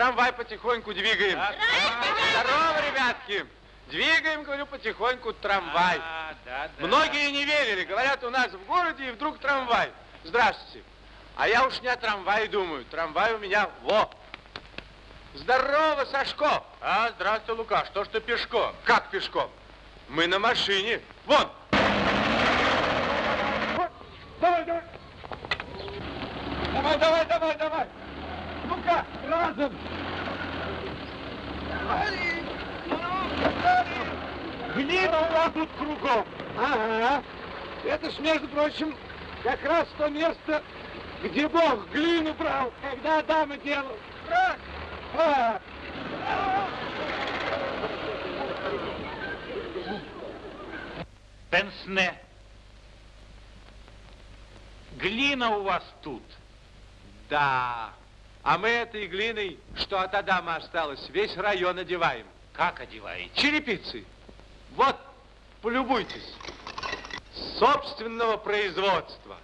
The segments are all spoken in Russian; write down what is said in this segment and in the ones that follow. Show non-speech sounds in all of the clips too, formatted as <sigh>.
Трамвай потихоньку двигаем. Здорово, ребятки. Двигаем, говорю, потихоньку трамвай. А, да, да. Многие не верили. Говорят, у нас в городе и вдруг трамвай. Здравствуйте. А я уж не о трамвае думаю. Трамвай у меня во. Здорово, Сашко. А, здравствуй, Лука. Что ж ты пешком? Как пешком? Мы на машине. Вон. Давай, давай. Давай, давай, давай, давай. Ну-ка, разом. Глина у вас тут кругом. Ага. Это ж, между прочим, как раз то место, где Бог глину брал, когда Адама делал. Раз. А. Пенсне. Глина у вас тут. Да. А мы этой глиной, что от Адама осталось, весь район одеваем. Как одеваете? Черепицы. Вот, полюбуйтесь. Собственного производства.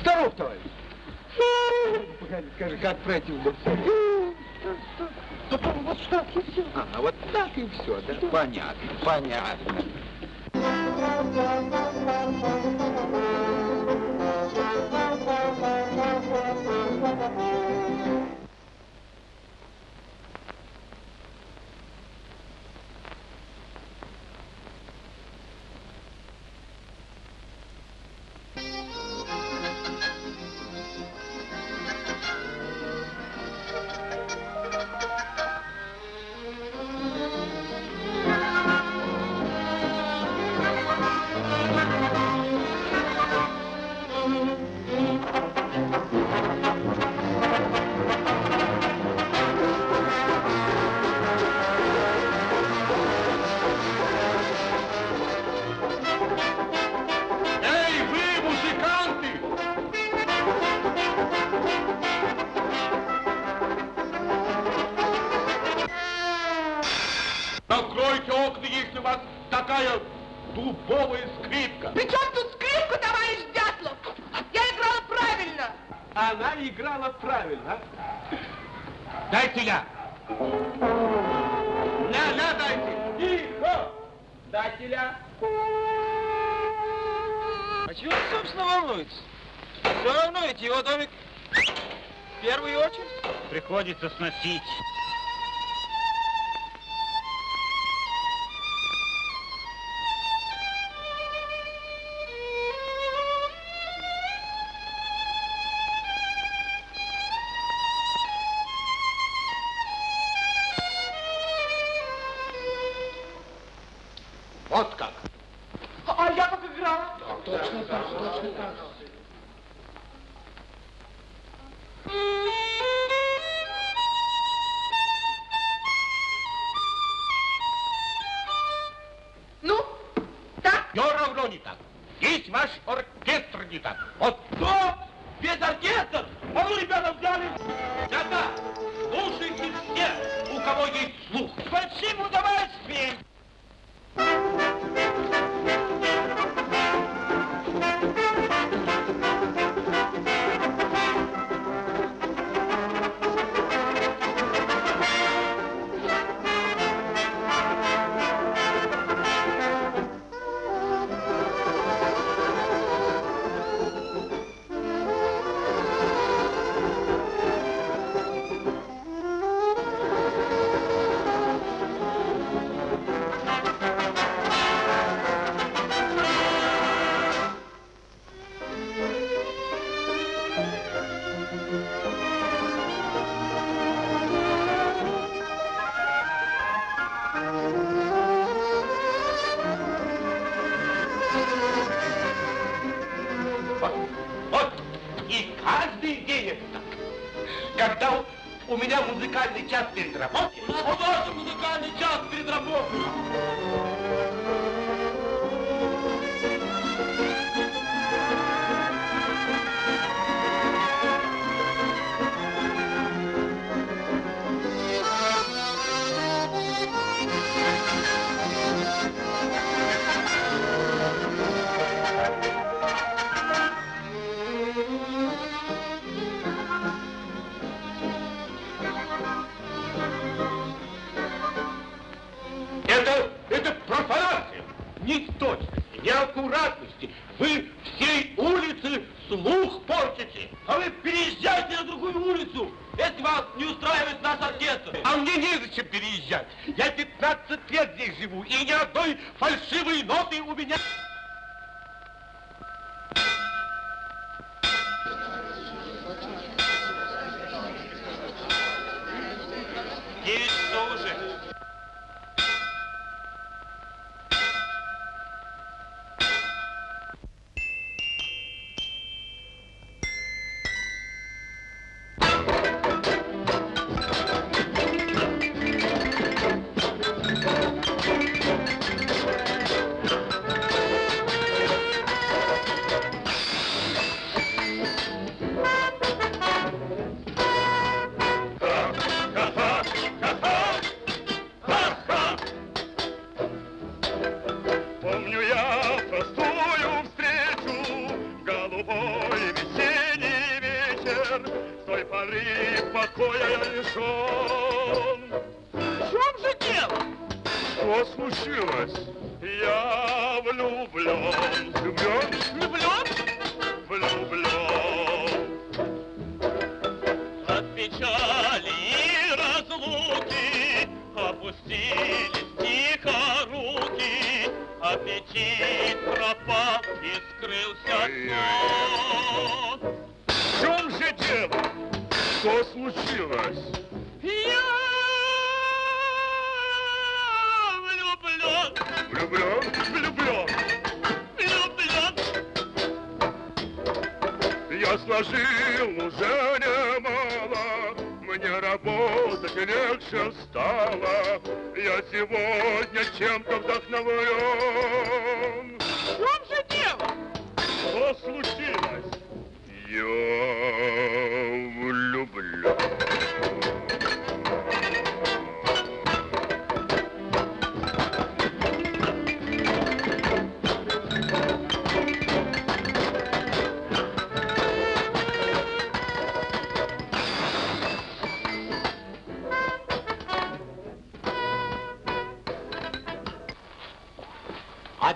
Здоров, товарищ. Погоди, скажи, как противно все. Вот так и все. А, вот так и все, да? Понятно, понятно. 哈哈哈哈哈哈哈哈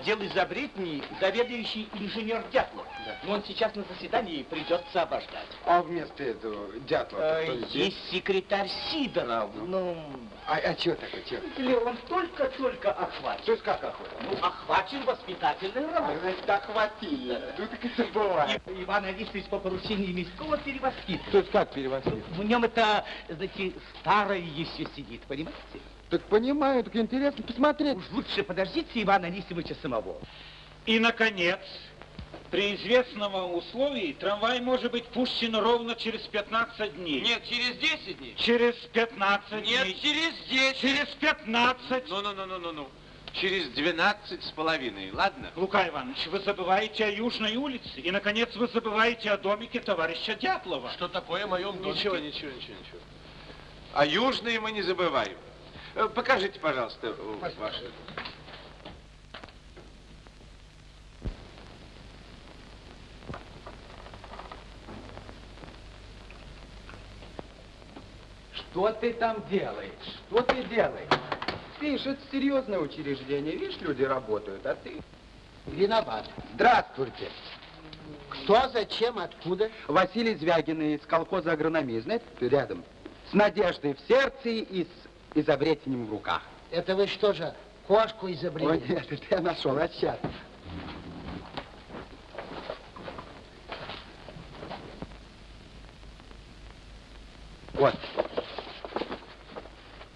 Отдел изобретений заведующий инженер Дятлов. Но он сейчас на заседании придется обождать. А вместо этого Дятлова Э, кто здесь? Есть секретарь Сидоров, ну... А, а чего такое, чего? Или он только-только охвачен. То есть как охота? Ну, охвачен воспитательной работой. Значит, охватили. Ну так это бывает. И- Иван Алисович по поручению Мискова перевоспитывает. То есть как перевозить? В нем это, знаете, старое еще сидит, понимаете? Так понимаю, так интересно посмотреть. Уж лучше подождите Ивана Анисимовича самого. И, наконец, при известном условии трамвай может быть пущен ровно через 15 дней. Нет, через 10 дней. Через 15 Нет, дней. через 10. Через 15. Ну-ну-ну-ну-ну. Через 12 с половиной, ладно? Лука Иванович, вы забываете о Южной улице. И, наконец, вы забываете о домике товарища Дятлова. Что такое о моем домике? Ничего, ничего, ничего, ничего. А южные мы не забываем. Э, Покажите, пожалуйста, э, ваши. Что ты там делаешь? Что ты делаешь? Видишь, это серьезное учреждение. Видишь, люди работают, а ты... Виноват. Здравствуйте. Кто, зачем, откуда? Василий Звягин из колхоза агрономии. Знаете, рядом. С надеждой в сердце и с изобретением в руках. Это вы что же, кошку Ой, изобрели? нет, это я нашел, а сейчас. Вот,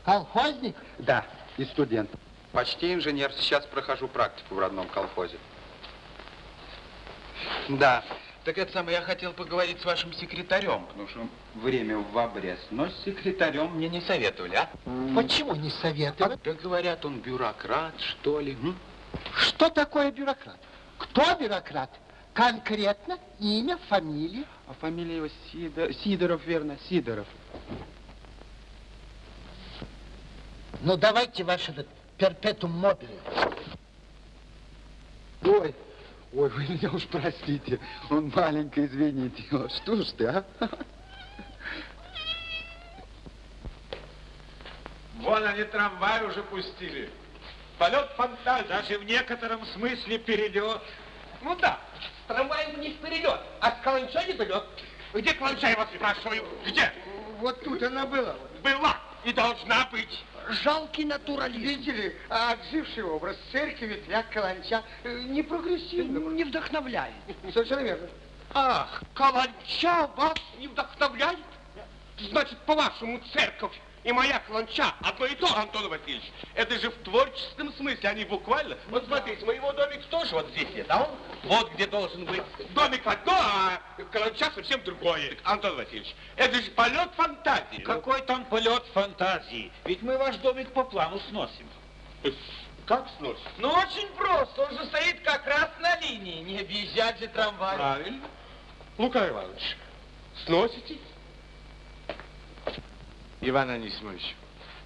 Колхозник? да, и студент. Почти инженер. Сейчас прохожу практику в родном колхозе. Да. Так это самое, я хотел поговорить с вашим секретарем, потому что время в обрез. Но с секретарем мне не советовали, а? Почему не советовали? Да говорят, он бюрократ, что ли. м? Что такое бюрократ? Кто бюрократ? Конкретно имя, фамилия? А фамилия его Сидор... Сидоров, верно, Сидоров. Ну, давайте ваш этот перпетум мобили. Ой, ой, вы меня уж простите. Он маленько, извините. Что ж ты, а? Вон они трамвай уже пустили. полет фантазии. Даже в некотором смысле перелет. Ну да, с трамваем не перелет, а с каланчой не перелет. Где каланча, я вас спрашиваю? Где? Вот тут она была. Была и должна быть. Жалкий натуралист. Видите ли, а отживший образ церкви, ветряк, каланча э, не прогрессивно. Не вдохновляет. Совершенно верно. Ах, каланча вас не вдохновляет? Значит, по-вашему, церковь и моя каланча одно и то, Антон Васильевич. Это же в творческом смысле, а не буквально. Вот смотрите, моего домик тоже вот здесь нет, а он вот где должен быть. Домик одно, а каланча совсем другое. Антон Васильевич, это же полет фантазии. Какой там полет фантазии? Ведь мы ваш домик по плану сносим. Как сносит? Ну, очень просто. Он же стоит как раз на линии. Не объезжать же трамвай. Правильно. Лука Иванович, сносите? Иван Анисимович,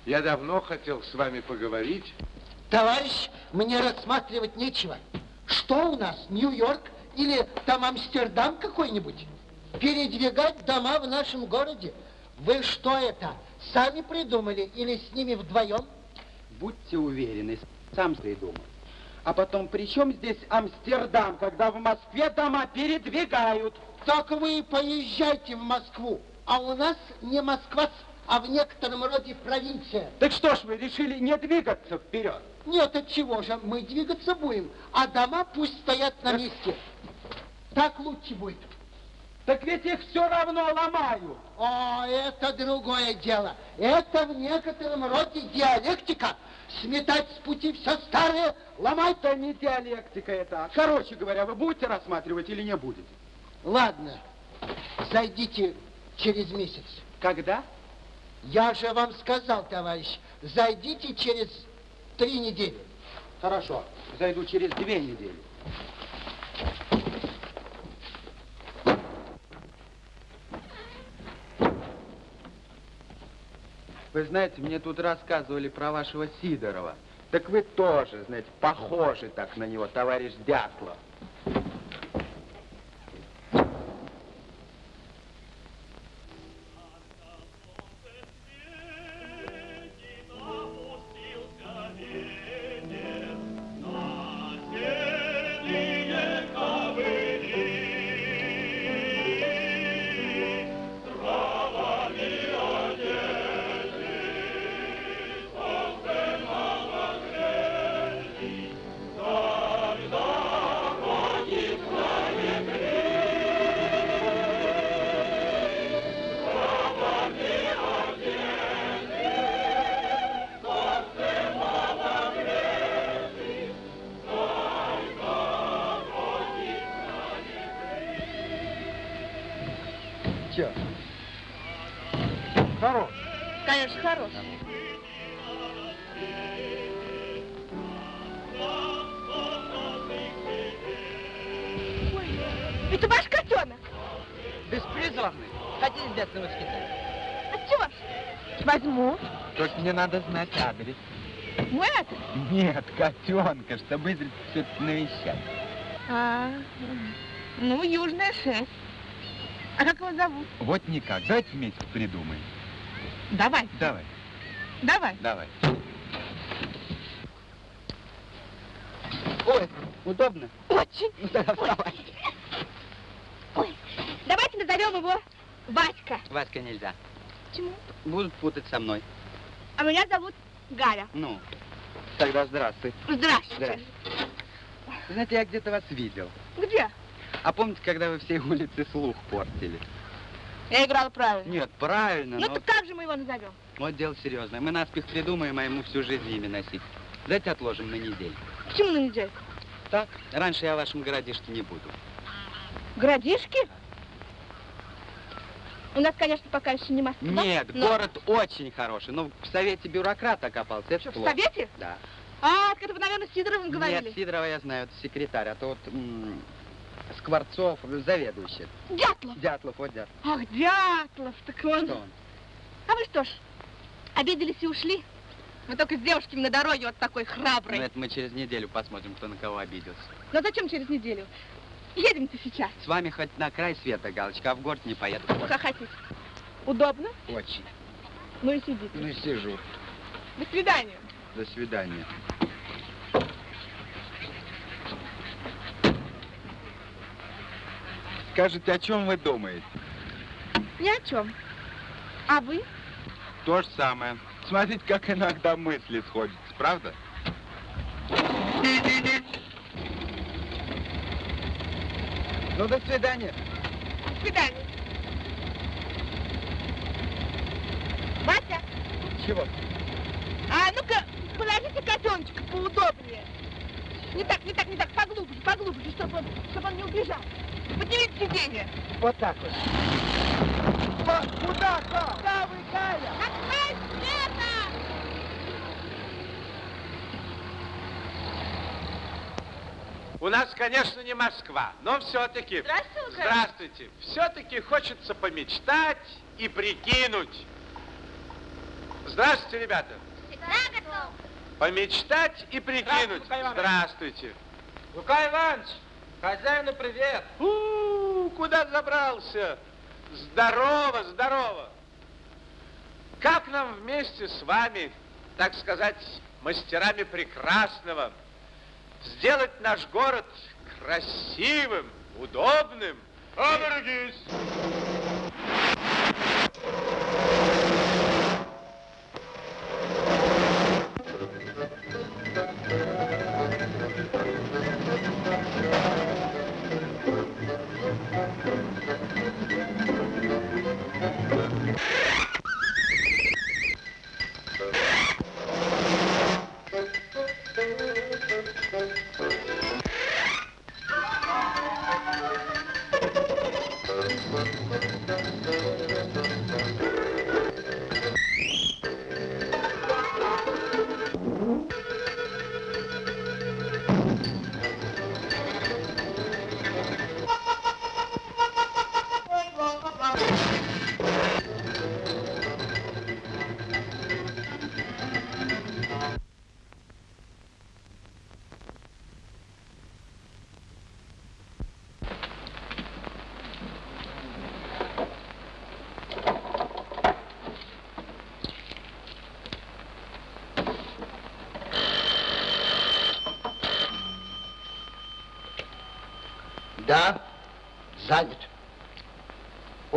я давно хотел с вами поговорить. Товарищ, мне рассматривать нечего. Что у нас, Нью-Йорк или там Амстердам какой-нибудь? Передвигать дома в нашем городе? Вы что это, сами придумали или с ними вдвоем? Будьте уверены, сам придумал. А потом, при чем здесь Амстердам, когда в Москве дома передвигают? Так вы поезжайте в Москву, а у нас не Москва, а в некотором роде провинция. Так что ж вы решили не двигаться вперед? Нет, от чего же, мы двигаться будем, а дома пусть стоят на месте. Так лучше будет. Так ведь их все равно ломаю. О, это другое дело. Это в некотором роде диалектика. Сметать с пути все старое, ломать. Это не диалектика это. Короче говоря, вы будете рассматривать или не будете? Ладно, зайдите через месяц. Когда? Я же вам сказал, товарищ, зайдите через три недели. Хорошо, зайду через две недели. Вы знаете, мне тут рассказывали про вашего Сидорова. Так вы тоже, знаете, похожи так на него, товарищ Дятлов. Надо знать адрес. Мой адрес? Нет, котенка, чтобы изредка все навещать. А, ну, Южная 6. А как его зовут? Вот никак. Давайте вместе придумаем. Давай, Давай, давай. давай. Ой, удобно? Очень. Ну, тогда вставай. Ой, давайте назовем его Васька. Васька нельзя. Почему? Будут путать со мной. А меня зовут Галя. Ну, тогда здравствуй. Здравствуйте. Здравствуй. Знаете, я где-то вас видел. Где? А помните, когда вы всей улице слух портили? Я играла правильно. Нет, правильно, Ну но так как же мы его назовем? вот дело серьезное. Мы наспех придумаем, а ему всю жизнь имя носить. Давайте отложим на неделю. Почему на недельку? Так, раньше я в вашем городишке не буду. Городишки? У нас, конечно, пока еще не Москва. Нет, но- город очень хороший, но в Совете бюрократ окопался, это Что, в плохо. Совете? Да. А, это вы, наверное, с Сидоровым говорили. Нет, Сидорова я знаю, это секретарь, а то вот Скворцов, заведующий. Дятлов. Дятлов, вот Дятлов. Ах, Дятлов, так он... Что он? А вы что ж, обиделись и ушли? Мы только с девушками на дороге вот такой храбрый. Ну, это мы через неделю посмотрим, кто на кого обиделся. Но зачем через неделю? Едемте сейчас. С вами хоть на край света, Галочка, а в город не поеду. Ну. Удобно? Очень. Ну и сидите. Ну и сижу. До свидания. До свидания. Скажите, о чем вы думаете? Ни о чем. А вы? То же самое. Смотрите, как иногда мысли сходятся, правда? Ну, до свидания. До свидания. Вася, Чего? а ну-ка, положите котеночка поудобнее. Не так, не так, не так, поглубже, поглубже, чтобы он, чтобы он не убежал. Поднимите сиденье. Вот так вот. Куда, Куда вы, Галя? Открой света! У нас, конечно, не Москва, но все-таки... Здравствуй, Лука. Здравствуйте. Все-таки хочется помечтать и прикинуть. Здравствуйте, ребята. Всегда готов. Помечтать и прикинуть. Здравствуй, Лука Иванович. Здравствуйте. Лука Иванович, хозяину привет. У, куда забрался? Здорово, здорово. Как нам вместе с вами, так сказать, мастерами прекрасного, сделать наш город красивым, удобным? Оберегись!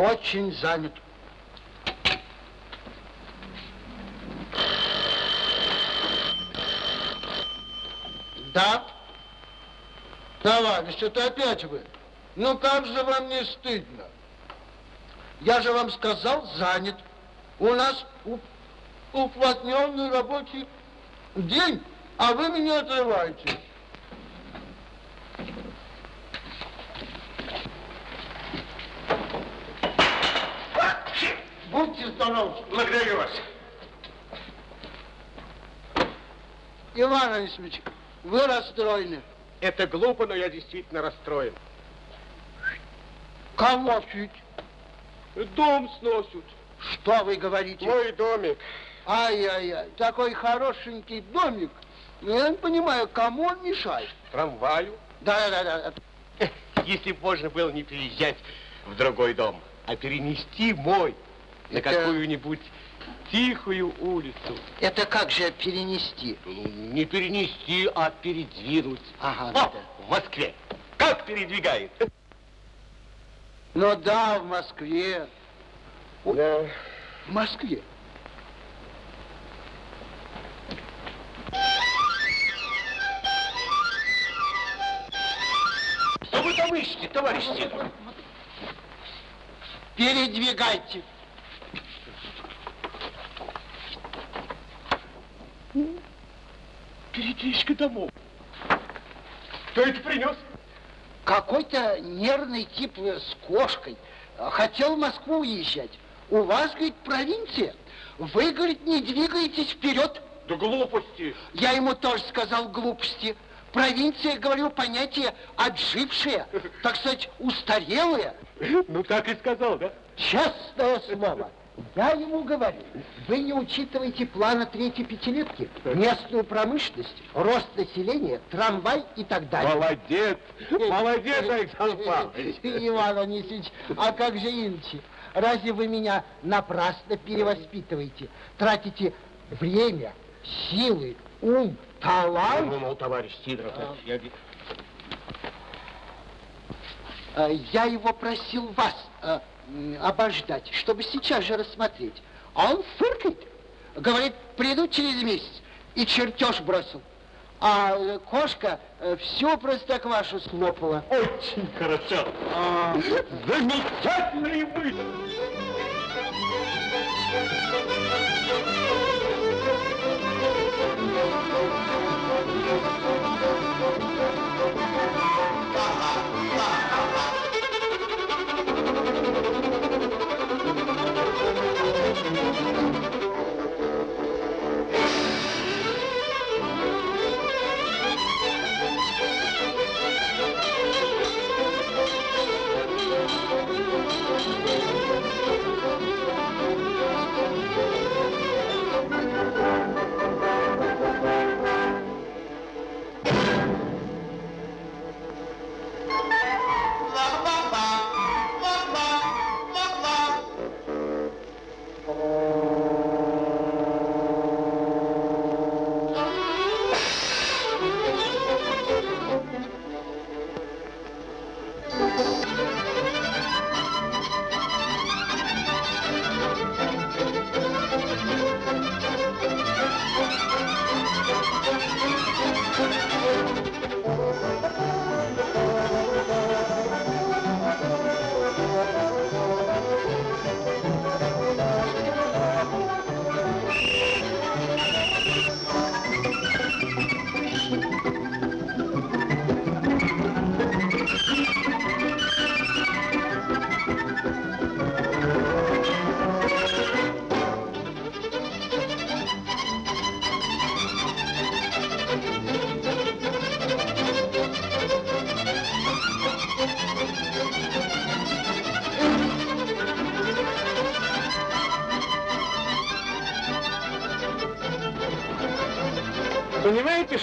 Очень занят. Да? Товарищ, это опять вы. Ну как же вам не стыдно? Я же вам сказал, занят. У нас уплотненный рабочий день, а вы меня отрываете. Будьте здоровы. Благодарю вас. Иван Анисимович, вы расстроены. Это глупо, но я действительно расстроен. Кого чуть? Дом сносят. Что вы говорите? Мой домик. Ай-яй-яй, такой хорошенький домик. Ну, Я не понимаю, кому он мешает? Трамваю. Да-да-да. Если бы можно было не переезжать в другой дом, а перенести мой на Это- какую-нибудь тихую улицу. Это как же перенести? Ну, Не перенести, а передвинуть. Ага, О, да. в Москве. Как передвигает? Ну да, в Москве. Да. В Москве. Что вы там ищете, товарищ Сидоров? Передвигайте. Передвижка домов. Кто это принес? Какой-то нервный тип э, с кошкой. Хотел в Москву уезжать. У вас, говорит, провинция. Вы, говорит, не двигаетесь вперед. Да глупости. Я ему тоже сказал глупости. Провинция, говорю, понятие отжившее, так сказать, устарелое. Ну, так и сказал, да? Честное слово. Я ему говорю, вы не учитываете плана третьей пятилетки, местную промышленность, рост населения, трамвай и так далее. Молодец. Молодец, Александр Павлович. <laughs> Иван Анисимович, а как же иначе? Разве вы меня напрасно перевоспитываете? Тратите время, силы, ум, талант? Ну, ну, товарищ Сидоров, я... э, я его просил вас э, обождать, чтобы сейчас же рассмотреть. А он фыркает, говорит, приду через месяц, и чертеж бросил. А э, кошка э, всю простоквашу слопала. Очень хорошо. А, Замечательный вы.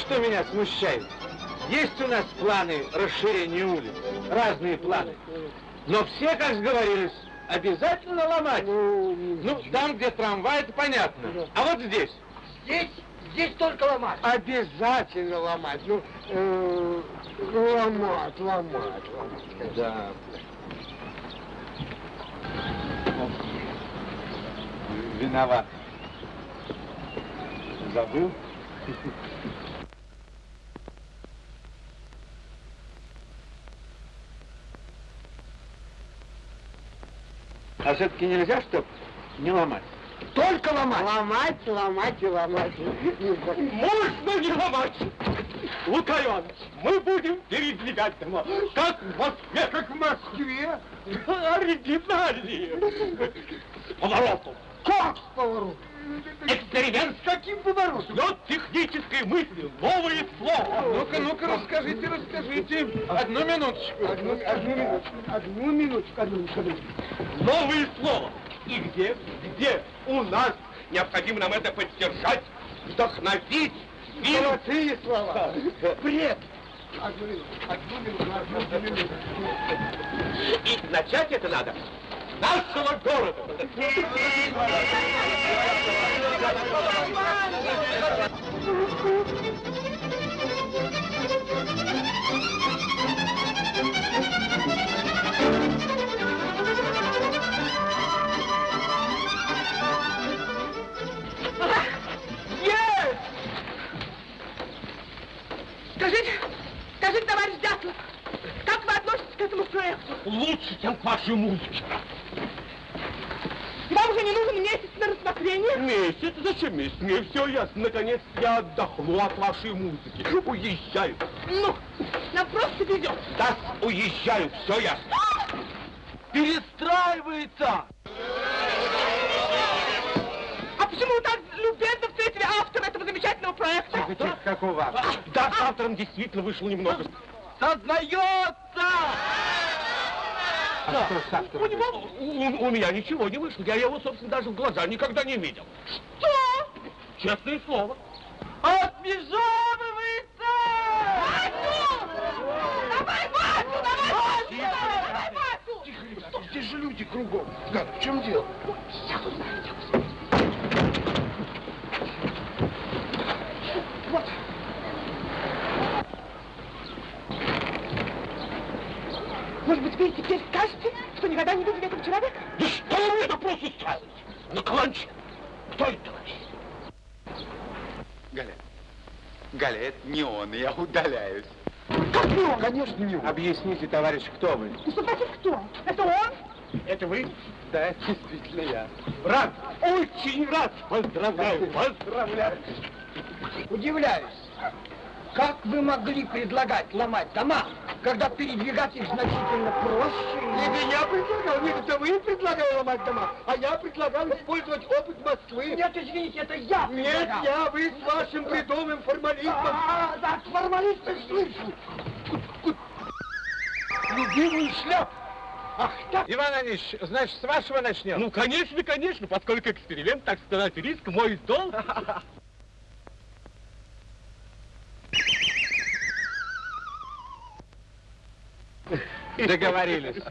Что меня смущает? Есть у нас планы расширения улиц, разные планы. Но все, как сговорились, обязательно ломать. Ну, там, где трамвай, это понятно. А вот здесь? здесь, здесь только ломать. Обязательно ломать. Ну, э, ломать, ломать, ломать. Да. Виноват. Забыл? А все-таки нельзя, чтоб не ломать? Только ломать. Ломать, ломать и ломать. Можно не ломать! Лука Иванович, мы будем передвигать дома, как в Москве. Как в Москве? Оригинальнее. С поворотом. Как с поворотом? Эксперимент с каким поворотом? Вот технической мысли, новые слова. Ну-ка, ну-ка, расскажите, расскажите. Одну минуточку. Одну, одну минуточку. Одну минуточку, одну минуточку. Новые слова. И где, где у нас необходимо нам это поддержать, вдохновить, фильм. Золотые слова. Бред. Одну минуту, одну минуту, одну минуту. И начать это надо нашего города. Есть! Скажите, скажите, товарищ Дятлов, как вы относитесь к этому проекту? Лучше, чем к вашей музыке. Вам уже не нужен месяц на рассмотрение? Месяц? Зачем месяц? Мне все ясно. Наконец я отдохну от вашей музыки. Уезжаю. Ну, нам просто везет. Да, уезжаю. Все ясно. Перестраивается. А почему вы так любезно встретили автора этого замечательного проекта? Тихо, какого? Да, с автором действительно вышло немного. Сознается! А что с автором? У него, у, у меня ничего не вышло. Я его, собственно, даже в глаза никогда не видел. Что? Честное слово. Отмежевывается! Васю! Давай, Васю, давай, Васю! Давай, Васю! Здесь же люди кругом. Да, в чем дело? Может быть, вы теперь скажете, что никогда не видели этого человека? Да что вы мне допрос устраиваете? На каланче. Кто это, товарищ? Галя, Галя, это не он, я удаляюсь. Как не он? Конечно, не он. Объясните, товарищ, кто вы? Ну, значит кто? Это он? Это вы? Да, действительно я. Рад, очень рад. Поздравляю, поздравляю. Удивляюсь, как вы могли предлагать ломать дома, когда передвигать их значительно проще? Не меня предлагал, нет, это вы предлагали ломать дома, а я предлагал использовать опыт Москвы. Нет, извините, это я Нет, предлагал. я, вы с вашим бредовым формализмом. А, да, формалисты слышу. Любимую шляпу. Ах, так. Иван Ильич, значит, с вашего начнем? Ну, конечно, конечно, поскольку эксперимент, так сказать, риск мой долг. Договорились.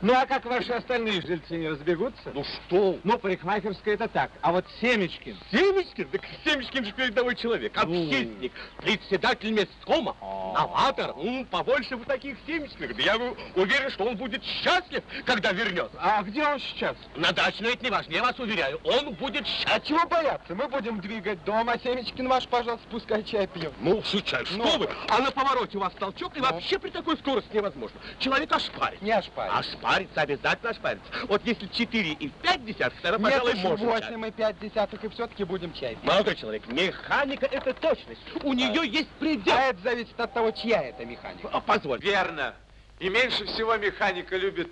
Ну, а как ваши остальные жильцы не разбегутся? Ну что? Ну, парикмахерская это так, а вот Семечкин... Семечкин? Так Семечкин же передовой человек, общественник, председатель месткома, новатор. М, побольше бы таких Семечкиных. Да я уверен, что он будет счастлив, когда вернется. А где он сейчас? На даче, но это не важно, я вас уверяю, он будет А счастлив. чего бояться? Мы будем двигать дом, а Семечкин ваш, пожалуйста, пускай чай пьет. Ну, шучаю, что Ну. вы? А на повороте у вас толчок, и вообще при такой скорости невозможно. Человек ошпарит. Не ошпарит. Ошпарится, обязательно ошпарится. Вот если 4 и 5 десятых, тогда, Нет, пожалуй, можно. восемь и пять десятых, и все-таки будем чай пить. Молодой человек, механика это точность. У нее есть предел. А это зависит от того, чья это механика. А, Позволь. Верно. И меньше всего механика любит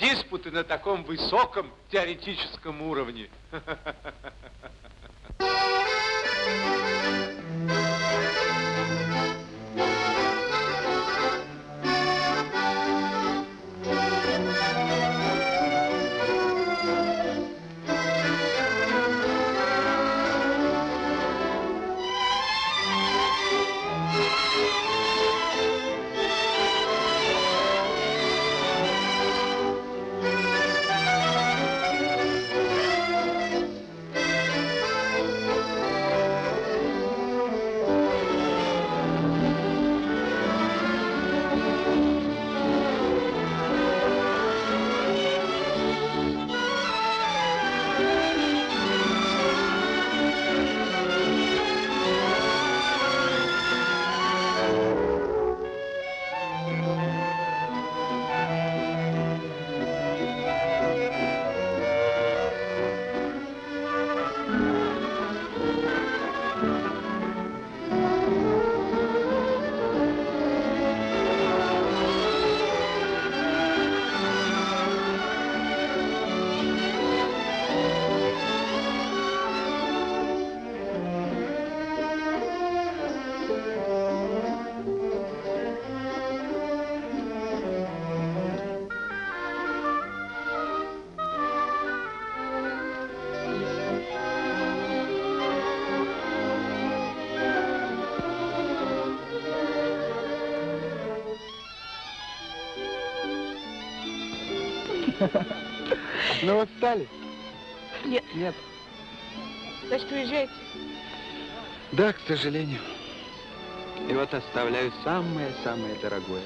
диспуты на таком высоком теоретическом уровне. <laughs> Ну вот стали? Нет. Нет. Значит, уезжаете? Да, к сожалению. И вот оставляю самое-самое дорогое.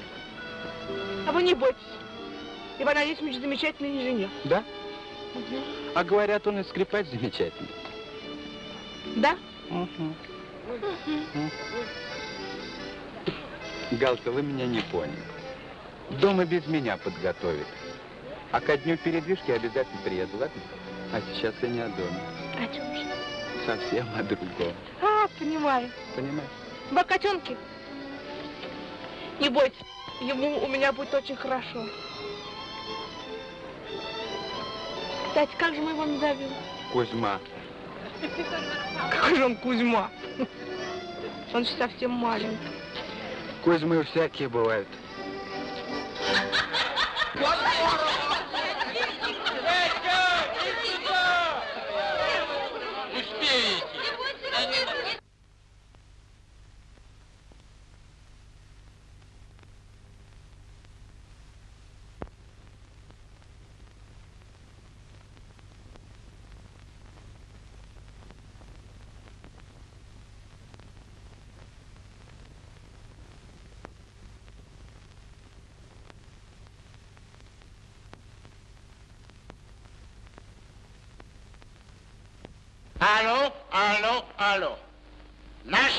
А вы не бойтесь. Иван Анисимович замечательный инженер. Да? А говорят, он и скрипач замечательный. Да? Галка, вы меня не поняли. Дом и без меня подготовит. А ко дню передвижки обязательно приеду, ладно? А сейчас я не о доме. О чем же? Совсем о другом. А, понимаю. Понимаешь? Вы о котенке? Не бойтесь, ему у меня будет очень хорошо. Кстати, как же мы его назовем? Кузьма. Какой же он Кузьма? Он же совсем маленький. Кузьмы всякие бывают. Алло,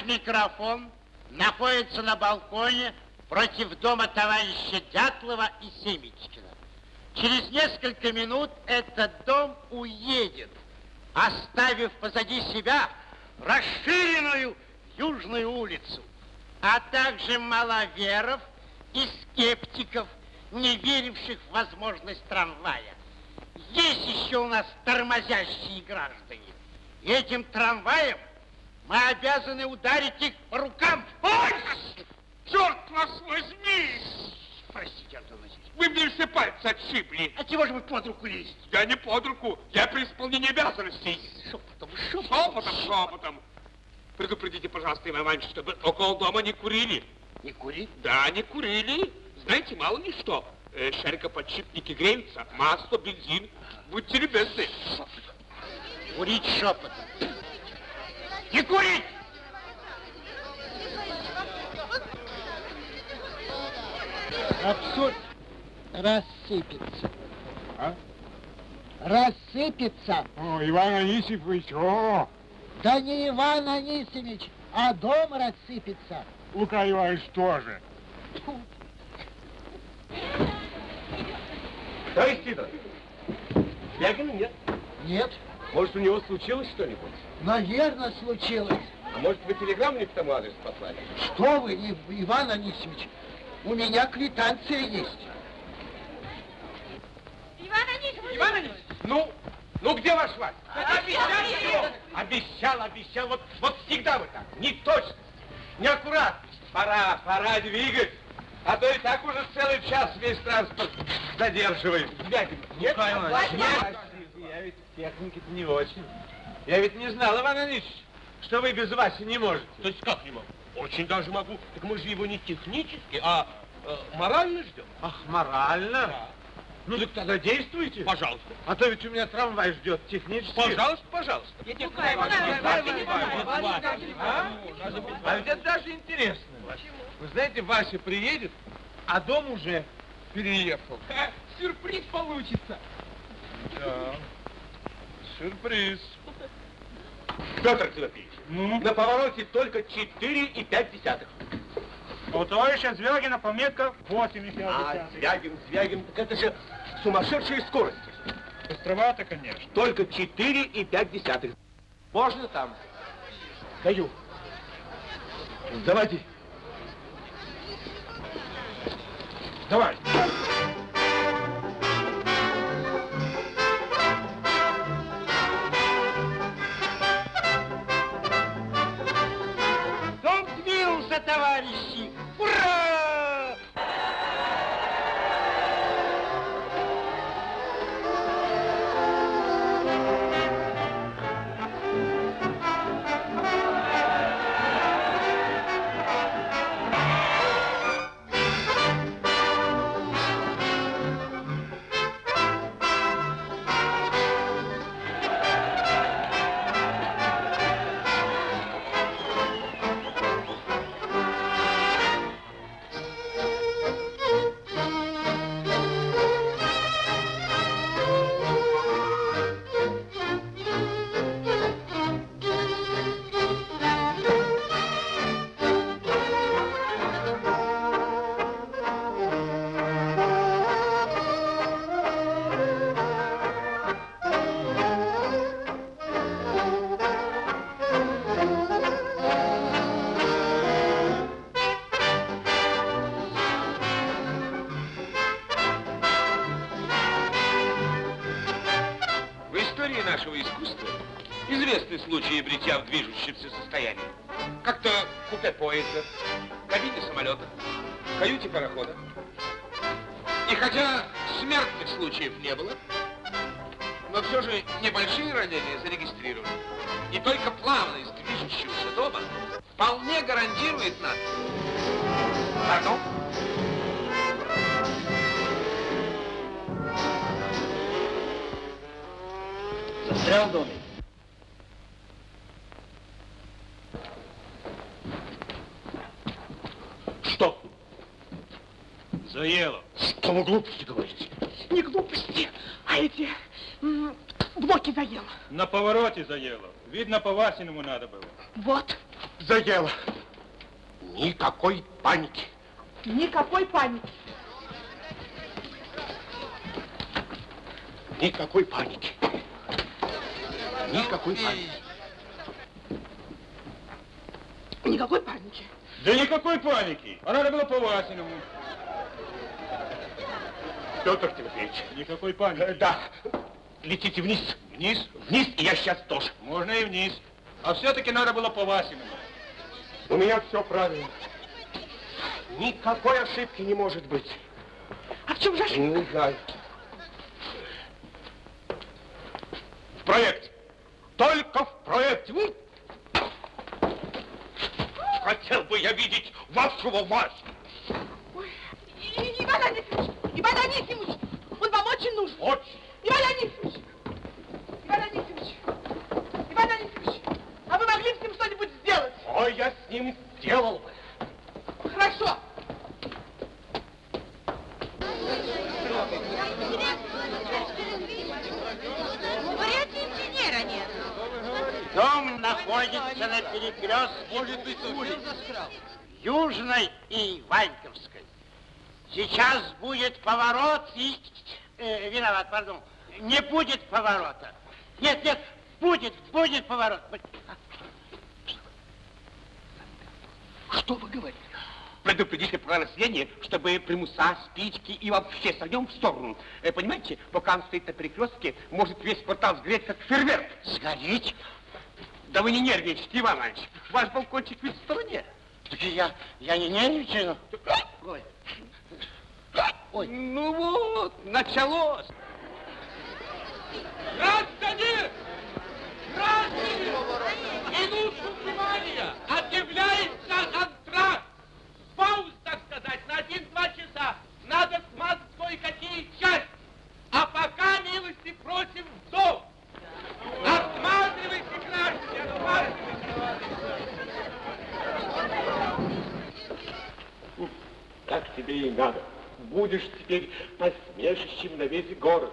микрофон находится на балконе против дома товарища Дятлова и Семечкина. Через несколько минут этот дом уедет, оставив позади себя расширенную Южную улицу, а также маловеров и скептиков, не веривших в возможность трамвая. Есть еще у нас тормозящие граждане. Этим трамваем мы обязаны ударить их по рукам. Ой! Черт вас возьми! Простите, Антон Васильевич. Вы мне все пальцы отшибли. А чего же вы под руку лезете? Я не под руку, я при исполнении обязанностей. Шепотом, шепотом. Шепотом, шепотом. Предупредите, пожалуйста, Иван Иванович, чтобы около дома не курили. Не кури. Да, не курили. Знаете, мало ли что. Э, шарикоподшипники греются, масло, бензин. Будьте любезны. Курить шепотом. Не курить! Абсурд рассыпется. А? Рассыпется. О, Иван Анисимович, о, Да не Иван Анисимович, а дом рассыпется. Лука Иванович тоже. Товарищ Сидоров, Звягина нет. Нет, Может, у него случилось что-нибудь? Наверное, случилось. А может, вы телеграмму не к тому адресу послали? Что вы, Ив- Иван Анисимович, у меня квитанция есть. Иван Анисимович! Иван Ильич, ну, ну где ваш Вася? Обещал, обещал, обещал. Вот, вот всегда вы так. Не точно, неаккуратность. Пора, пора двигать. А то и так уже целый час весь транспорт задерживает. Звягин, нет? Я ведь техники-то не очень. Я ведь не знал, Иван Ильич, что вы без Васи не можете. То есть как не могу? Очень даже могу. Так мы же его не технически, а э, морально ждем. Ах, морально? Ну так тогда действуйте. Пожалуйста. А то ведь у меня трамвай ждет технически. Пожалуйста, пожалуйста. А ведь это даже интересно. Вы знаете, Вася приедет, а дом уже переехал. Сюрприз получится. Да. Сюрприз. Петр Тимофеевич, на повороте только 4,5 десятых. У товарища Звягина пометка 8 А, Звягин, Звягин, так это же сумасшедшие скорости. Быстровато, конечно. Только 4,5 десятых. Можно там? Даю. Давайте. Давай. Сбился, движущемся состоянии. Как-то купе поезда, кабине самолета, каюте парохода. И хотя смертных случаев не было, но все же небольшие ранения зарегистрированы. И только плавность движущегося дома вполне гарантирует нам. Пардон? Застрял в доме. Что? Заело. Что вы глупости говорите? Не глупости, а эти блоки заело. На повороте заело. Видно, по-Васиному надо было. Вот. Заело. Никакой паники. Никакой паники. Никакой паники. Никакой паники. Никакой паники. Да никакой паники. А надо было по-Васиному. Петр Тимофеевич. Никакой паники. Э, да. Летите вниз. Вниз? Вниз, и я сейчас тоже. Можно и вниз. А все-таки надо было по-Васиному. У меня все правильно. Никакой ошибки не может быть. А в чем же ошибка? Не знаю. В проекте. Только в проекте. Хотел бы я видеть вашего Васю. Ой, Иван Анисимович, Иван Анисимович, он вам очень нужен. Очень. Иван Анисимович, Иван Анисимович, Иван Анисимович, а вы могли с ним что-нибудь сделать? Ой, я с ним сделал бы. Хорошо. Говорят, инженера нет. Дом находится на перекрестке Южной и Ваньковской. Сейчас будет поворот и... э, виноват, пардон. Не будет поворота. Нет, нет, будет, будет поворот. Что вы говорите? Предупредите про население, чтобы примуса, спички и вообще с огнем в сторону. Э, понимаете, пока он стоит на перекрестке, может весь квартал сгореть, как фейерверк. Сгореть? Да вы не нервничайте, Иван Иванович. Ваш балкончик ведь в стороне. Так я, я не нервничаю. Ой. Ой. Ну вот, началось. Граждане! Граждане! Минутку внимания! Объявляется антракт! Пауз, так сказать, на один-два часа. Надо смазать кое-какие части. А пока милости просим в дом. Осматривайте, граждане, осматривайте. Так тебе и надо. Будешь теперь посмешищем на весь город.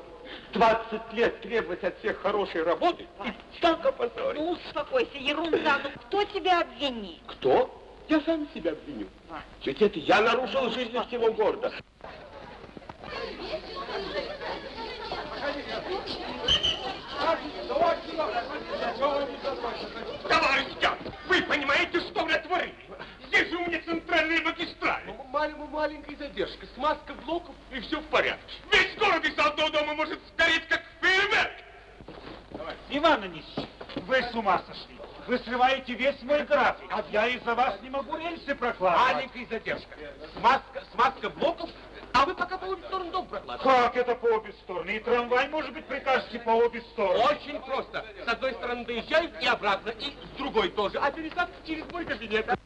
20 лет требовать от всех хорошей работы и так опозорить. Ну, успокойся, ерунда. Ну, кто тебя обвинит? Кто? Я сам себя обвиню. Ведь это я нарушил жизнь всего города. Товарищ вы понимаете, что вы натворили? Здесь же у меня центральные магистрали. Маленькая, задержка, смазка блоков и все в порядке. Весь город из одного дома может сгореть, как фейерверк. Иван Анисович, вы с ума сошли. Вы срываете весь мой график. А я из-за вас не могу рельсы прокладывать. Маленькая задержка. Смазка, смазка блоков, а вы пока по обе стороны дом прокладываете. Как это по обе стороны? И трамвай, может быть, прикажете по обе стороны? Очень просто. С одной стороны доезжают и обратно, и с другой тоже. А пересадка через мой кабинет.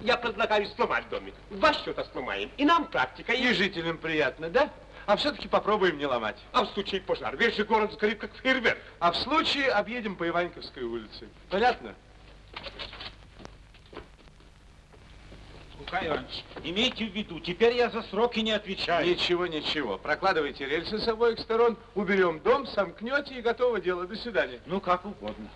Я предлагаю сломать домик. В Два счета сломаем. И нам практика. И жителям приятно, да? А все-таки попробуем не ломать. А в случае пожара весь же город сгорит, как фейерверк. А в случае объедем по Иваньковской улице. Понятно? Лука Иванович, имейте в виду, теперь я за сроки не отвечаю. Ничего, ничего. Прокладывайте рельсы с обоих сторон, уберем дом, сомкнете и готово дело. До свидания. Ну, как угодно.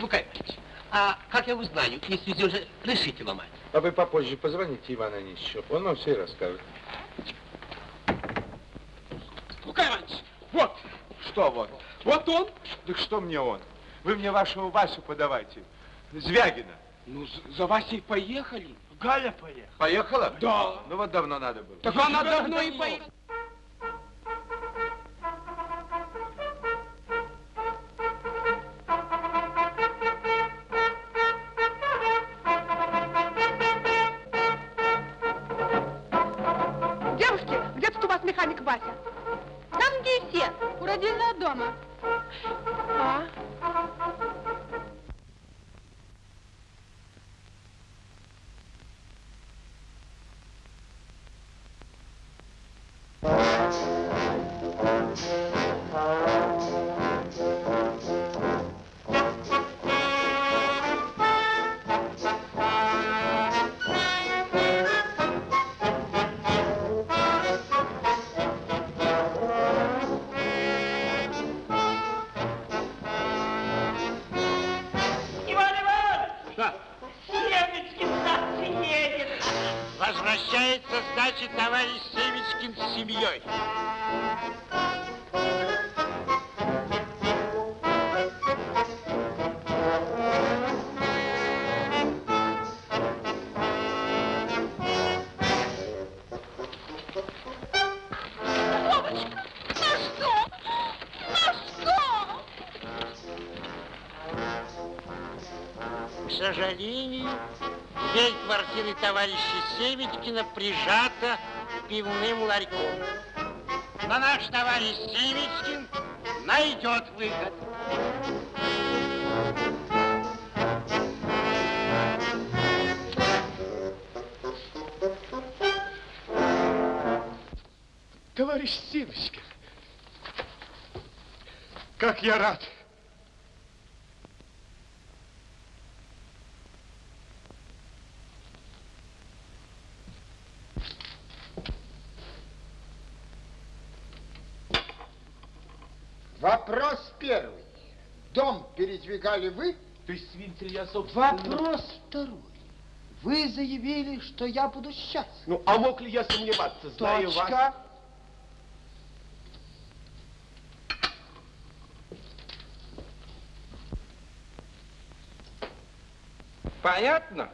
Лука Иванович, а как я узнаю, если все же решите ломать? А вы попозже позвоните Ивану Анисовичу, он вам все расскажет. Лука Иванович, вот, Что вот? вот он. Так что мне он? Вы мне вашего Васю подавайте. Звягина. Ну, за- за Васей поехали. Галя поехала. Поехала? Да. Ну вот давно надо было. Так она давно и поехала. Родильного дома. Сожалению, дверь квартиры товарища Севичкина прижата пивным ларьком. Но наш товарищ Севичкин найдет выход. Товарищ Сивочкин, как я рад. Вопрос первый. Дом передвигали вы? То есть, ли, я, собственно... Вопрос второй. Вы заявили, что я буду счастлив. Ну, а мог ли я сомневаться, зная вас? Точка. Понятно?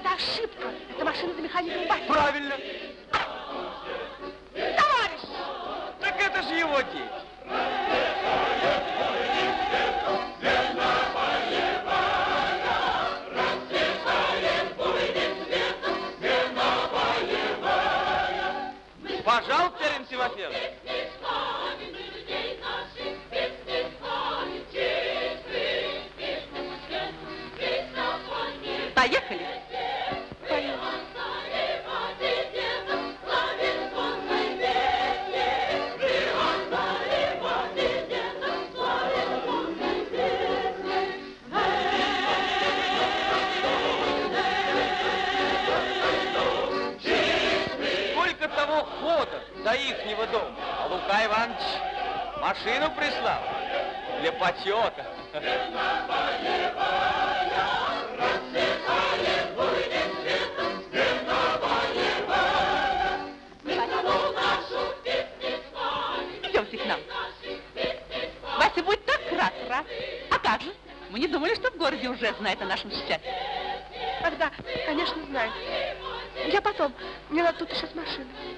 Какая-то ошибка. Это машина за механиком. Правильно. Товарищ! Так это же его дети. До ихнего дома, а Лука Иванович машину прислал для почета. Идемте к нам. Вася будет так рад, рад. А как же? Мы не думали, что в городе уже знает о нашем счастье. Ах да, конечно, знаю. Я потом. Мне надо тут еще с машиной.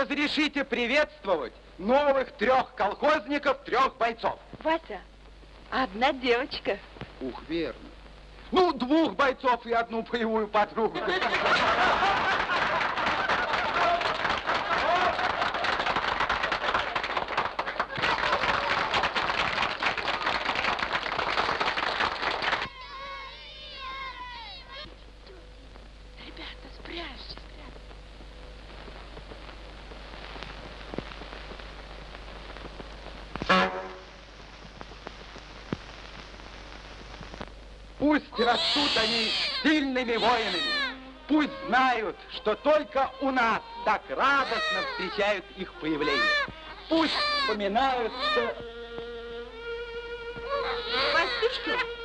Разрешите приветствовать новых трех колхозников, трех бойцов. Вася, одна девочка. Ух, верно. Ну, двух бойцов и одну боевую подругу. <laughs> Ребята, спрячьтесь. Пусть растут они сильными воинами. Пусть знают, что только у нас так радостно встречают их появление. Пусть вспоминают, что... Вась,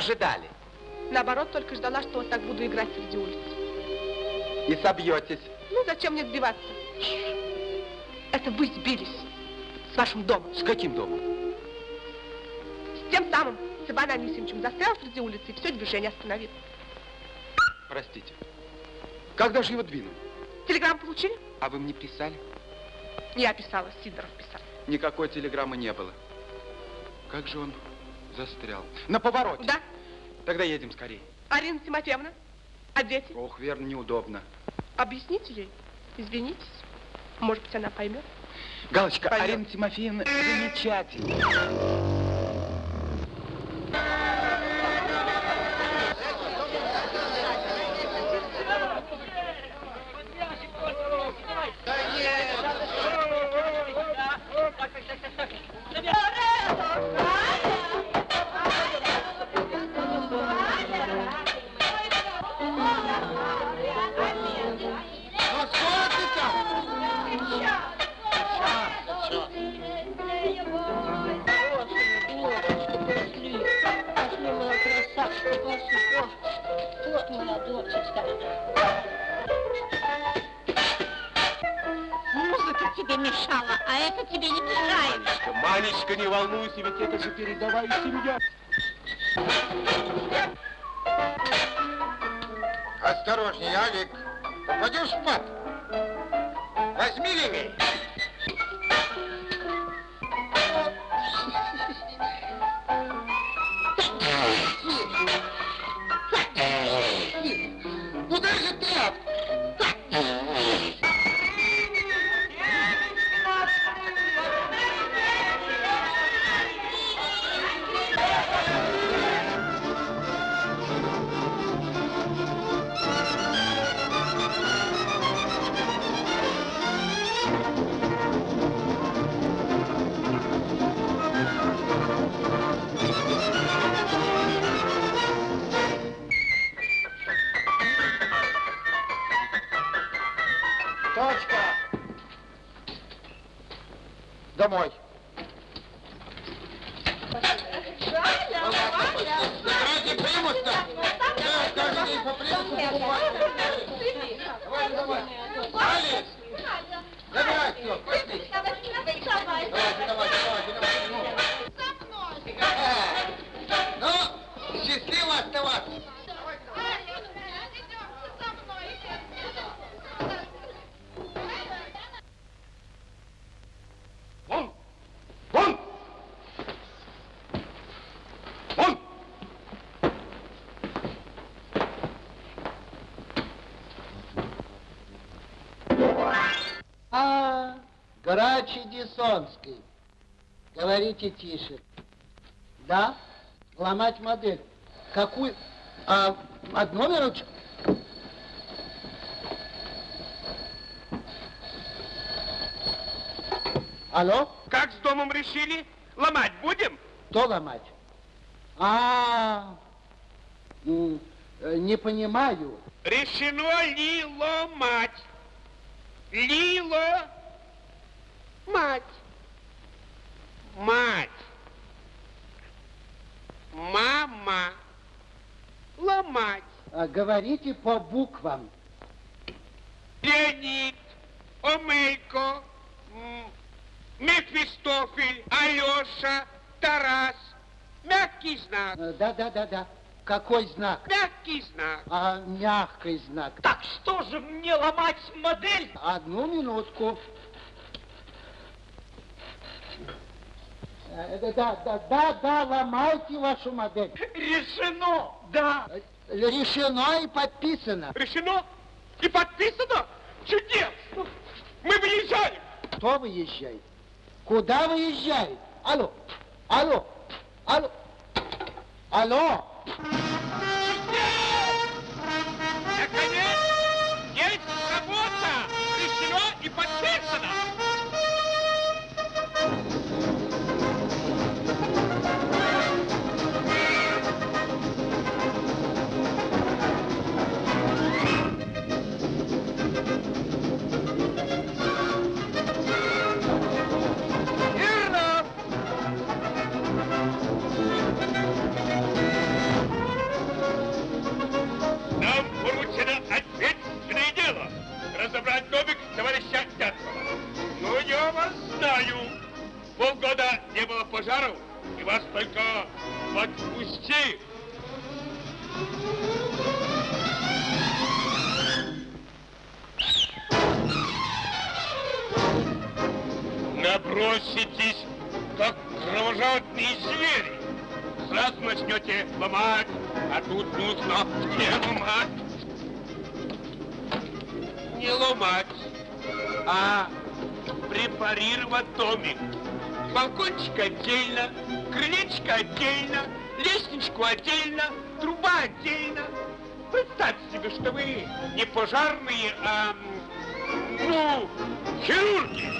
ожидали. Наоборот, только ждала, что вот так буду играть среди улиц. И собьетесь. Ну, зачем мне сбиваться? Это вы сбились с вашим домом. С каким домом? С тем самым, с Иваном Анисимовичем. Застрял среди улицы и все движение остановил. Простите. Когда же его двинул? Телеграмму получили? А вы мне писали? Я писала, Сидоров писал. Никакой телеграммы не было. Как же он застрял? На повороте. Да? Тогда едем скорее. Арина Тимофеевна? А дети? Ох, верно, неудобно. Объясните ей. Извинитесь. Может быть, она поймет. Галочка, Пойдем. Арина Тимофеевна замечательно. Грачи Десонский. Говорите тише. Да? Ломать модель. Какую? А, одну минуточку. Алло? Как с домом решили? Ломать будем? Кто ломать? А, м, э, не понимаю. Решено ли ломать? Лило Мать. Мать. Мама. Ломать. А говорите по буквам. Леонид, Омейко, Мефистофель, Алеша, Тарас. Мягкий знак. Э, да, да, да, да. Какой знак? Мягкий знак. А, мягкий знак. Так что же мне ломать модель? Одну минутку. Да, да, да, да, да, ломайте вашу модель. Решено, да. Решено и подписано. Решено и подписано? Чудесно! Мы выезжаем! Кто выезжает? Куда выезжает? Алло, алло, алло, алло. Было пожаров, и вас только подпусти. Наброситесь, как кровожадные звери. Сразу начнете ломать, а тут нужно не ломать. Не ломать, а препарировать домик. Балкончик отдельно, крылечко отдельно, лестничку отдельно, труба отдельно. Представьте себе, что вы не пожарные, а, ну, хирурги.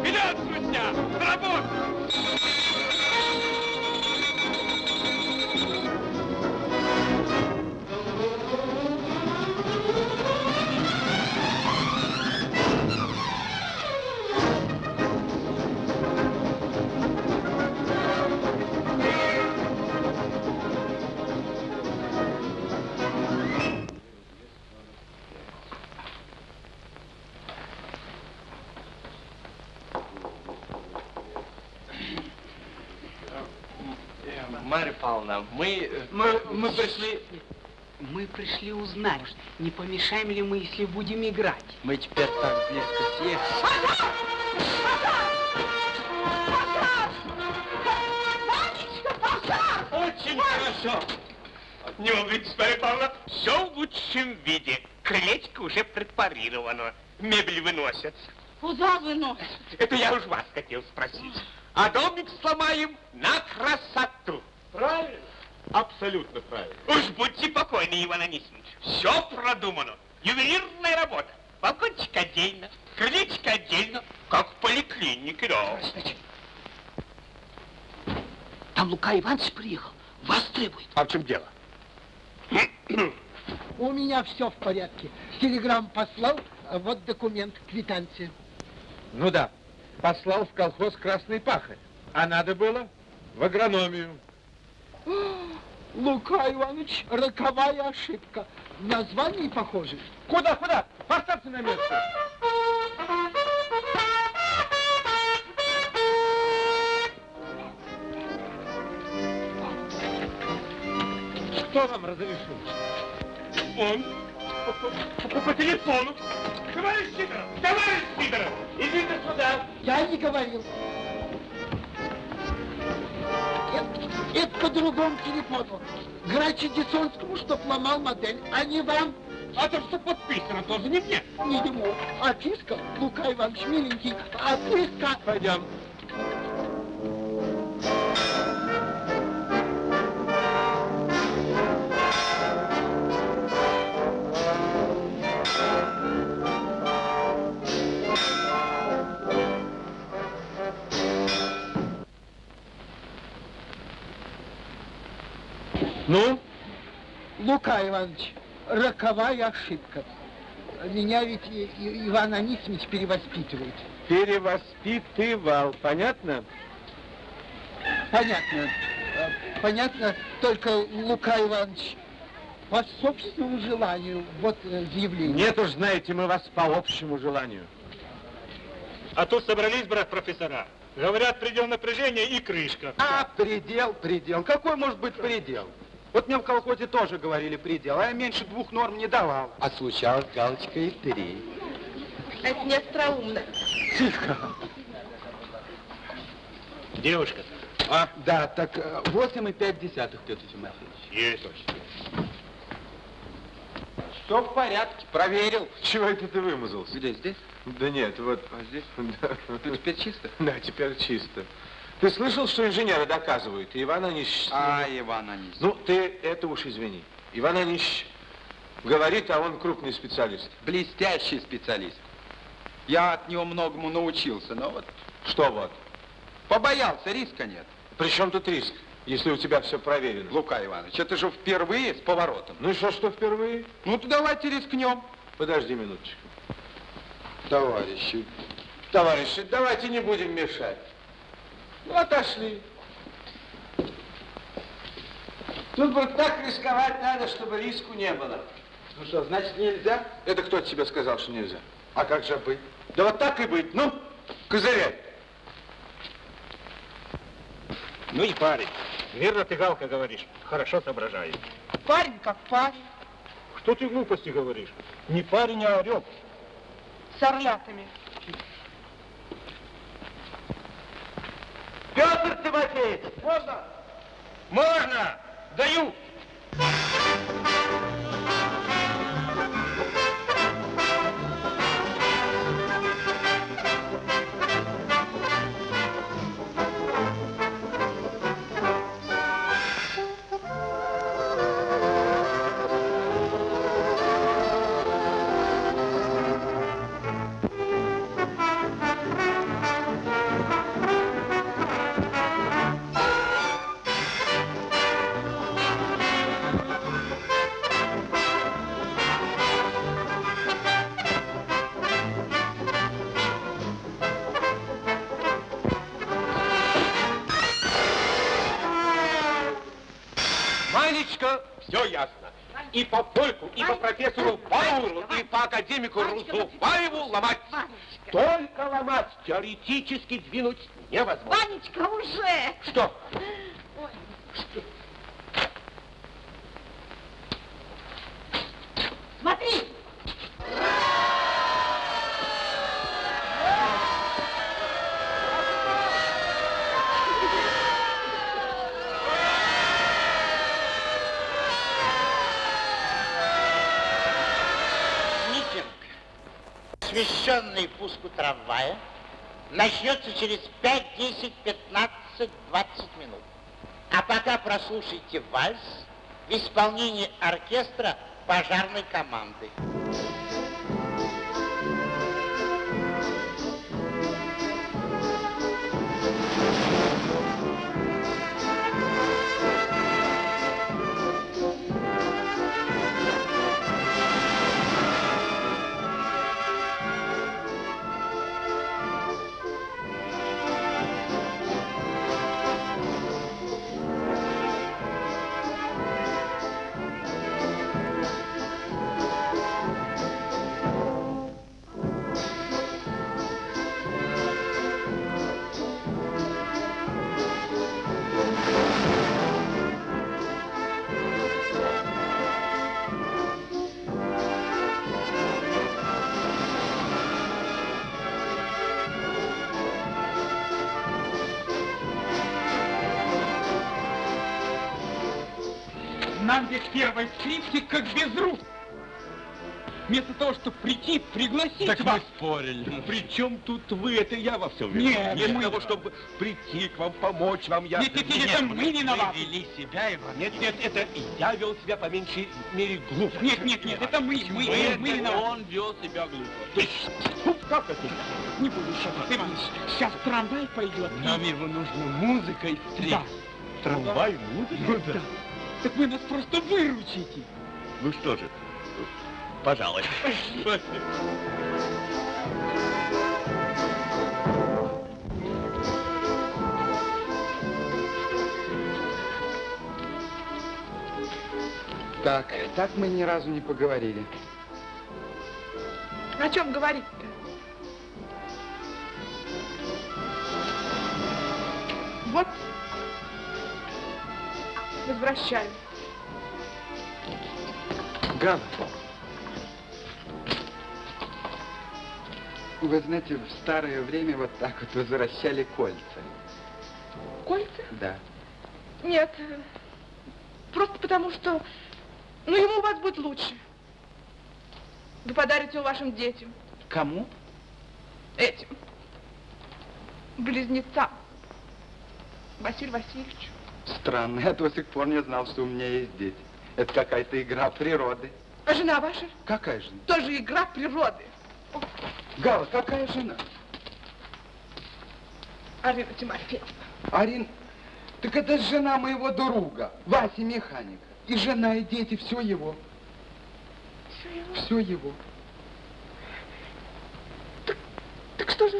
Вперед, друзья, на! Мы, пришли... Мы пришли узнать, не помешаем ли мы, если будем играть. Мы теперь так близко съехали. Очень хорошо. Не волнуйтесь, Марья Павловна, все в лучшем виде. Крылечко уже препарировано. Мебель выносится. Куда выносят? Это я уж вас хотел спросить. А домик сломаем на красоту. Правильно. Абсолютно правильно. Уж будьте покойны, Иван Анисимович. Все продумано. Ювелирная работа. Балкончик отдельно, крылечко отдельно, как в поликлинике, да. Там Лука Иванович приехал, вас требует. А в чем дело? У меня все в порядке. Телеграмм послал, а вот документ, квитанция. Ну да, послал в колхоз Красный Пахарь. А надо было в агрономию. Лука Иванович, роковая ошибка. В названии похоже. Куда, куда? Поставьте на место. Кто вам разрешил? Он по, по- по телефону. Товарищ Сидоров, товарищ Сидоров, идите сюда. Я не говорил. Это, по другому телефону. Грачи Десонскому, чтоб ломал модель, а не вам. А то, что подписано, тоже не мне. Не ему. Отписка, Лука Иванович, миленький, отписка. Пойдем. Лука Иванович, роковая ошибка. Меня ведь Иван Анисимович перевоспитывает. Перевоспитывал, понятно? Понятно. Э, Понятно, только Лука Иванович, по собственному желанию, вот э, заявление. Нет уж, знаете, мы вас по общему желанию. А тут собрались, брат, профессора. Говорят, предел напряжения и крышка. А, предел, предел. Какой может быть предел? Вот мне в колхозе тоже говорили предел, а я меньше двух норм не давал. А случалось галочка и три. Это не остроумно. Тихо. Девушка. А, да, так э, восемь и пять десятых, Петр Тимофеевич. Есть. Все в порядке, проверил. Чего это ты вымазался? Где, здесь? Да нет, вот. А здесь? <laughs> Да. Тут теперь чисто? Да, теперь чисто. Ты слышал, что инженеры доказывают? И Иван Онищ... А, Иван Онищ. Ну, ты это уж извини. Иван Онищ говорит, а он крупный специалист. Блестящий специалист. Я от него многому научился, но вот Что вот? побоялся, риска нет. При чем тут риск, если у тебя все проверено? Лука Иванович, это же впервые с поворотом. Ну и что, что впервые? Ну, то давайте рискнем. Подожди минуточку. Товарищи, Товарищи, давайте не будем мешать. Ну, отошли. Тут вот так рисковать надо, чтобы риску не было. ну что, значит нельзя? Это кто тебе сказал, что нельзя? А как же быть? Да вот так и быть. Ну, козыряй. Ну и парень. Верно ты, Галка, говоришь. Хорошо соображает. Парень как парень. Что ты глупости говоришь? Не парень, а орел. С орлятами. Петр Тимофеевич, можно? Можно! Даю! Академику Рузубаеву ломать. Только ломать, теоретически двинуть невозможно. Ванечка, уже! Что? Начнется через 5, 10, 15, 20 минут. А пока прослушайте вальс в исполнении оркестра пожарной команды. Так мы спорили. При чем тут вы? Это я во всем Нет, Вместо мы- того, чтобы прийти к вам, помочь вам, я... Нет, нет, нет, это мы виноваты. Вы вели себя, Иван. Нет, нет, это я вел себя по меньшей мере глупо. Нет, нет, нет, это мы, мы, мы, мы виноваты. Он вел себя глупо. Есть, ну, как это? Не буду шагать, Иваныч. Сейчас трамвай пойдет. Нам его нужно музыкой встретить. Да. Трамвай, музыка? Ну да. Так вы нас просто выручите. Ну что же, пожалуй. Так, так мы ни разу не поговорили. О чем говорить-то? Вот, возвращаю. Гала, вы знаете, в старое время вот так вот возвращали кольца. Кольца? Да. Нет, просто потому что, ну, ему у вас будет лучше. Вы подарите его вашим детям. Кому? Этим. Близнецам. Василию Васильевичу. Странно, я до сих пор не знал, что у меня есть дети. Это какая-то игра природы. А жена ваша? Какая жена? Тоже игра природы. Гала, какая жена? Арина Тимофеевна. Арин, так это жена моего друга, Васи механика. И жена, и дети, все его. Все его? Все его. Так что же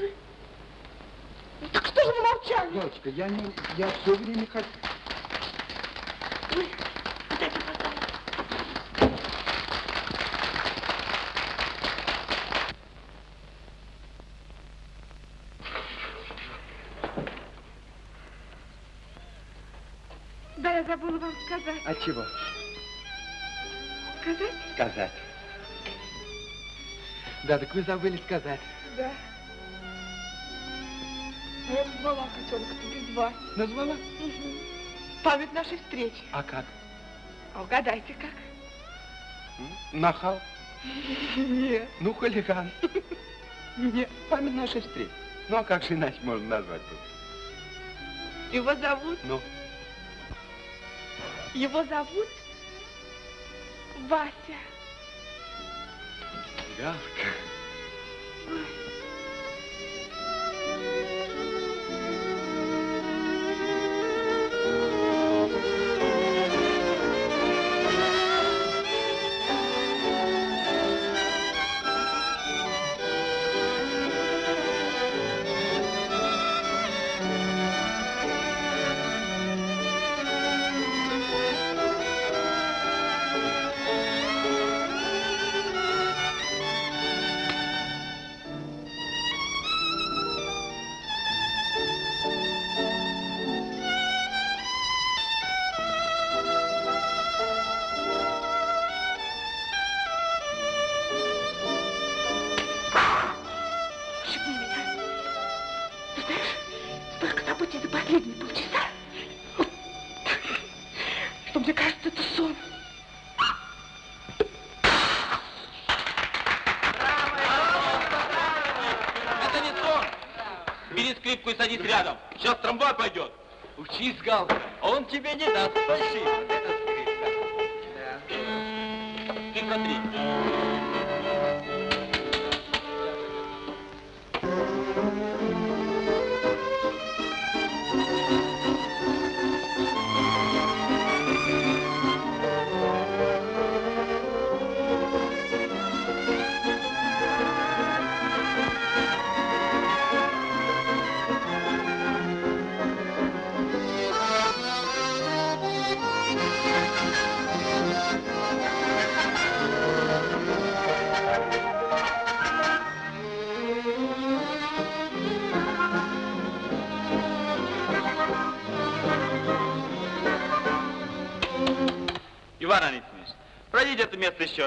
вы? Так что же вы молчали? Галочка, я не... Я все время хочу... Вы, отдайте, пожалуйста. Да, я забыла вам сказать. А чего? Сказать? Сказать. Да, так вы забыли сказать. Да. А я назвала котенка-то без вас. Назвала? Угу. Память нашей встречи. А как? А угадайте, как? Нахал? Нет. Ну, хулиган. Нет. Память нашей встречи. Ну, а как же иначе можно назвать? Его зовут? Ну, Его зовут Вася. Галка. Шепни Сейчас трамвай пойдет. Учись, Галка, он тебе не даст фальшивить.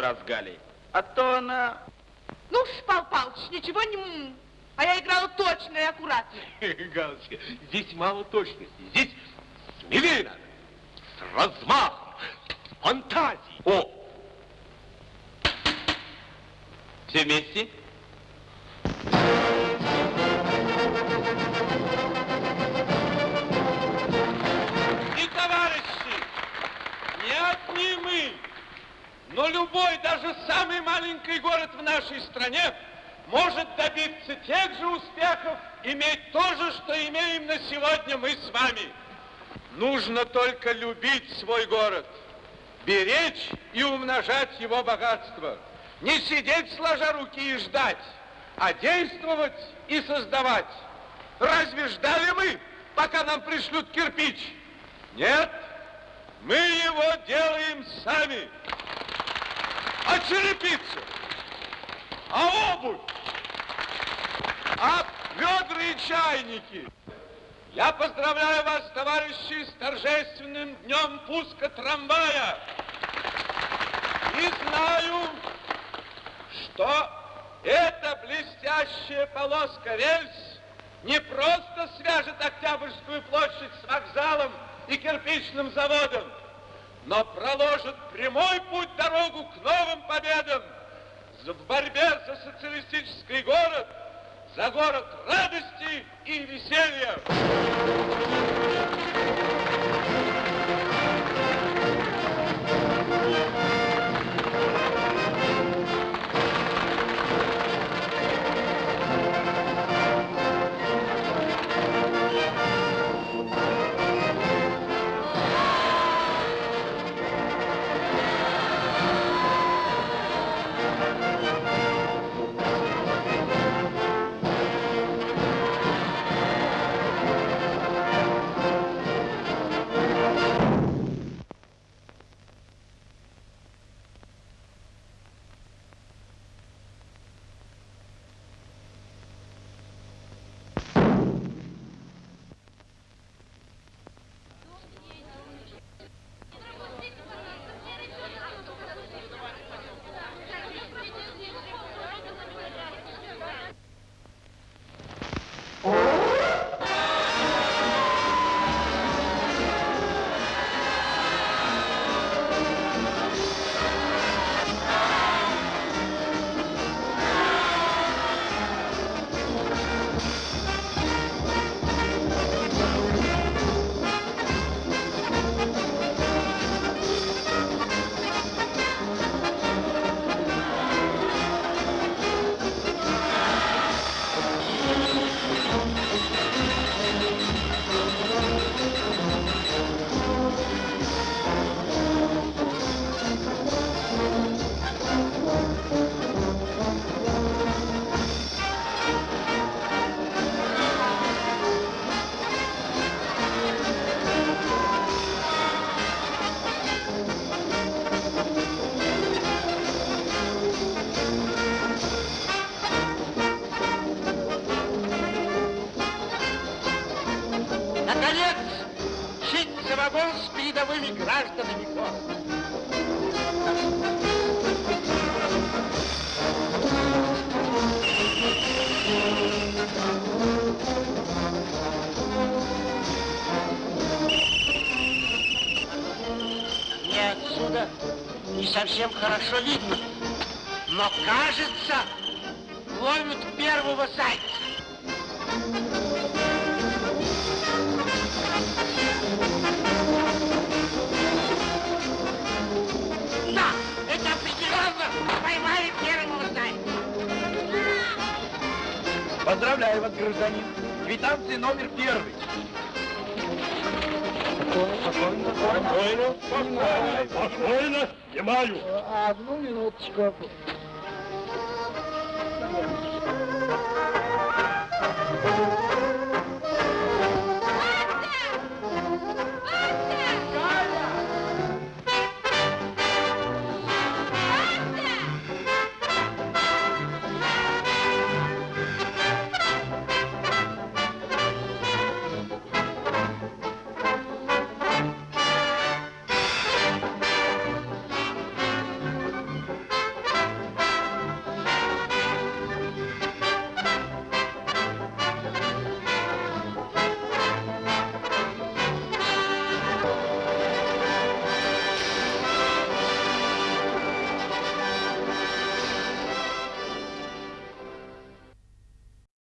Раз с Галей. А то она... Ну, Пал Палыч, ничего не... А я играла точно и аккуратно. <laughs> Галочка, здесь мало точности. Сидеть сложа руки и ждать, а действовать и создавать. Разве ждали мы, пока нам пришлют кирпич? Нет. Мы его делаем сами. А черепица? А обувь? А ведра и чайники? Я поздравляю вас, товарищи, с торжественным днем пуска трамвая. И знаю, что эта блестящая полоска рельс не просто свяжет Октябрьскую площадь с вокзалом и кирпичным заводом, но проложит прямой путь дорогу к новым победам в борьбе за социалистический город, за город радости и веселья. Совсем хорошо видно, но кажется,